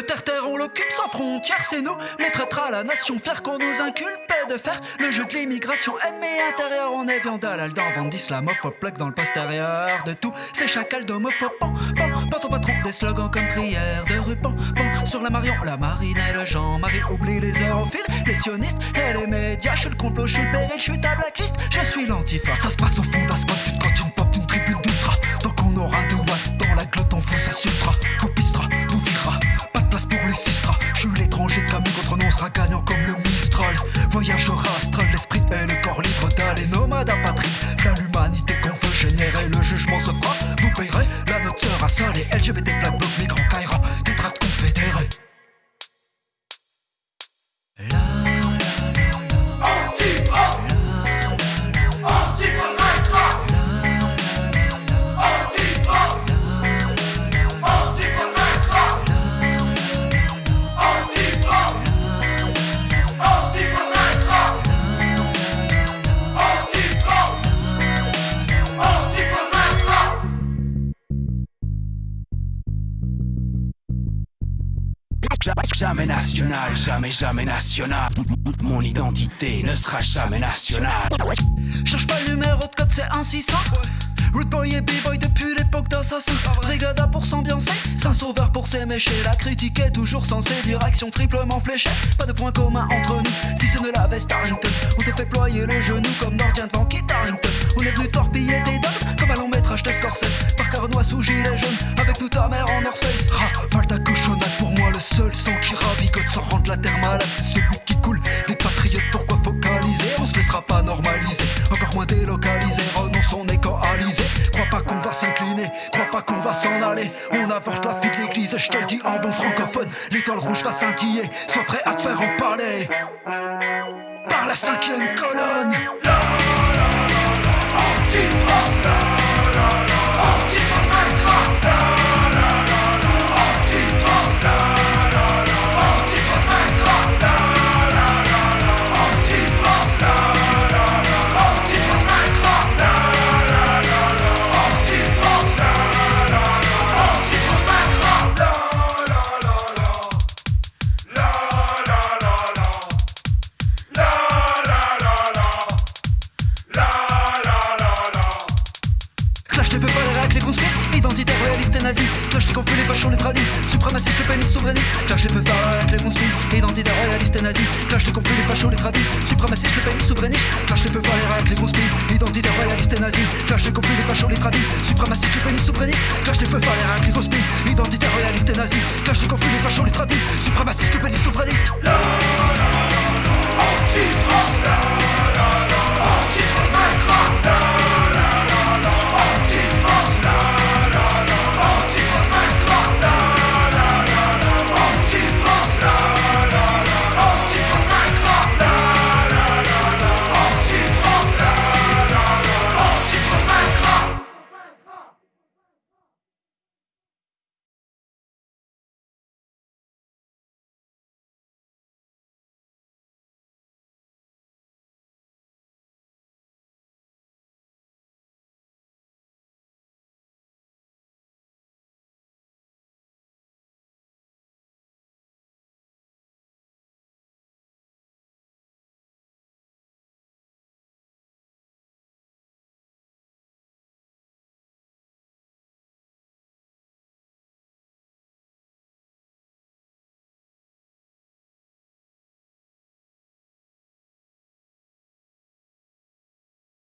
Le terre-terre, on l'occupe sans frontières, c'est nous, les traîtres à la nation, faire qu'on nous inculpe de faire le jeu de l'immigration ennemi intérieur. On est viande à l'aldan, vente d'islamophobe, plaque dans le postérieur de tout, c'est chacal d'homophobes. Pan, pan, pan ton patron, des slogans comme prière de rue, pan, sur la Marion, la marine et le Jean-Marie, oublie les europhiles, les sionistes et les médias. Je suis le complot, je suis le péril, je suis ta blacklist, je suis l'antifa. Ça se passe au fond d'Asphalt, une cantine pop, d'une tribune d'ultra. Tant qu'on aura des watts dans la glotte, on fout ça Gagnant comme le Mistral. Voyageur astral, Jamais national, jamais, jamais national. Mon identité ne sera jamais nationale. Cherche pas le numéro de code, c'est un 600. Root boy et b-boy depuis l'époque d'Assassin. Brigada pour s'ambiancer, saint sauveur pour s'émécher. La critique est toujours censée, direction triplement fléchée. Pas de point commun entre nous, si ce n'est la veste Harrington. On te fait ployer le genou comme Nordien devant Kit Harrington. On est venu torpiller tes dogmes comme à long métrage de Scorsese. Par Carnois sous gilet jaune, avec toute ta mère en North Face. Rafale le seul sang qui ravigote sans rendre la terre malade, c'est celui qui coule. Des patriotes, pourquoi focaliser On se laissera pas normaliser, encore moins délocaliser. Renonce, on est coalisé. Crois pas qu'on va s'incliner, crois pas qu'on va s'en aller. On avorte la fille de l'église, je te le dis en bon francophone. L'étoile rouge va scintiller, sois prêt à te faire empaler. Par la cinquième colonne. Clash les feux règles, les conspires, identitaires, réalistes et nazis. Clash les confus, les fachos, les tradis, suprémacistes, les pénis, souverainistes. Clash les feux pas les règles, les conspires, identitaires, réalistes et nazis. Clash les confus, les fachos, les tradis, suprémacistes, les pénis, souverainistes. Clash les feux pas les règles, les conspires, identitaires, réalistes et nazis. Clash les confus, les fachos, les tradis, suprémacistes, les pénis, souverainistes.